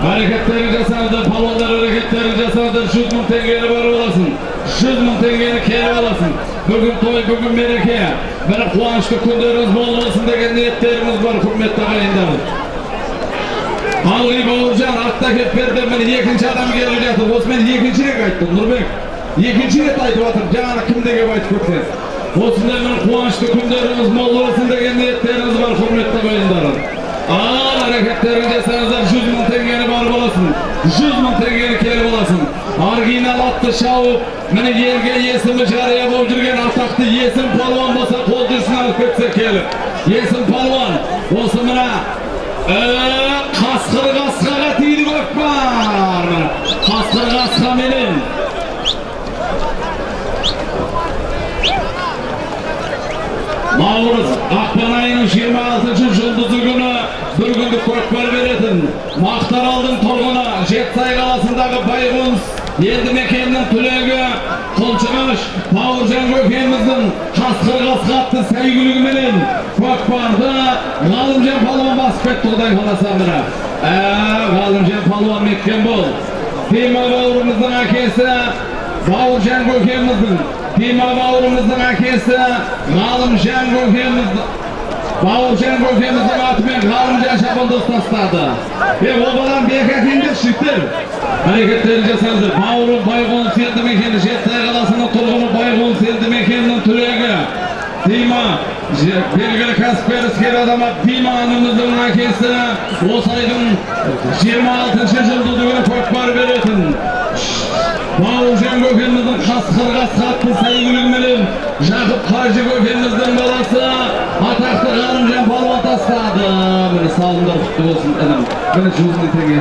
Hareketleri жасады, palonlar hareketleri жасады, 100 мың теңгені барып аласың. 100 мың теңгені келіп аласың. Бүгін той, бүгін мереке. Бір қуанышты күндеріңіз болсын деген ниеттеріміз бар, құрметті ағайындар. Алғи Бауыржан артта кеп берді, міне екінші адам келіп жатыр. Осы мен екінші рет айттым, Нұрбек. Екінші рет айтып жатыр, жаңағы кімде кеп айтып кетсеңіз. Осындай бір қуанышты күндеріңіз мол болсын деген ниеттеріңіз бар, құрметті 100 мың теңгені келіп аласың. Оригинал атты шауып міне елге есімі жария болып жүрген атақты есім палуан болса қол жүрсін алып кетсе келіп. Есім палуан осы мына ә, қасқыр қасқаға тиді көкпар. Қасқыр қасқа менен. Наурыз ақпан айының 26 жұлдызы күні бір күндік көкпар беретін мақтаралдың жетісай қаласындағы байғоныс елді мекенінің түлегі құлшығыш бауыржан көкеміздің қасқыр қасқа атты сәйгүлігіменен көкпарды ғалымжан палуан басып кетті құдай қаласа ә ғалымжан палуан меккен бол дима бауырымыздың әкесі бауыржан көкеміздің дима бауырымыздың әкесі ғалымжан көкеміздің бауыржан көкеміздің атымен ғалымжан шабандоз тастады е ол баланы бек әкеліңдерші жігіттер әрекеттерін жасаңыздар бауырым байғоныс елді мекені жетісай қаласының тұрғыны байғоныс елді мекенінің түлегі дима белгілі кәсіпкер іскер азамат дима анамыздың әкесі осы айдың жиырма алтыншы жұлдызы күні көкпар беретін бауыржан көкеміздің қасқыр қасқатты сәйгүлігіменен жақып қажы көкеміздің баласы атақты салымдар құтты болсын інім міне жүз мың теңге